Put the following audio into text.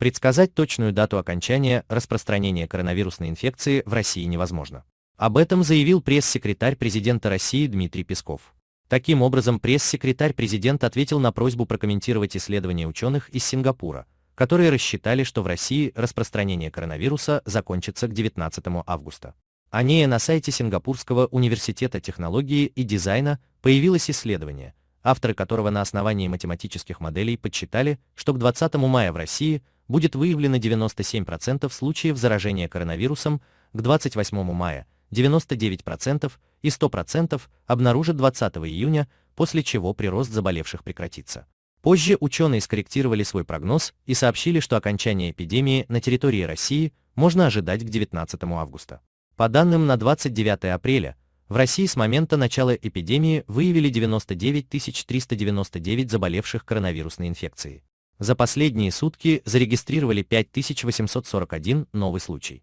Предсказать точную дату окончания распространения коронавирусной инфекции в России невозможно. Об этом заявил пресс-секретарь президента России Дмитрий Песков. Таким образом, пресс-секретарь президента ответил на просьбу прокомментировать исследования ученых из Сингапура, которые рассчитали, что в России распространение коронавируса закончится к 19 августа. Анея на сайте Сингапурского университета технологии и дизайна появилось исследование, авторы которого на основании математических моделей подсчитали, что к 20 мая в России будет выявлено 97% случаев заражения коронавирусом, к 28 мая 99% и 100% обнаружат 20 июня, после чего прирост заболевших прекратится. Позже ученые скорректировали свой прогноз и сообщили, что окончание эпидемии на территории России можно ожидать к 19 августа. По данным на 29 апреля, в России с момента начала эпидемии выявили 99 399 заболевших коронавирусной инфекцией. За последние сутки зарегистрировали 5841 новый случай.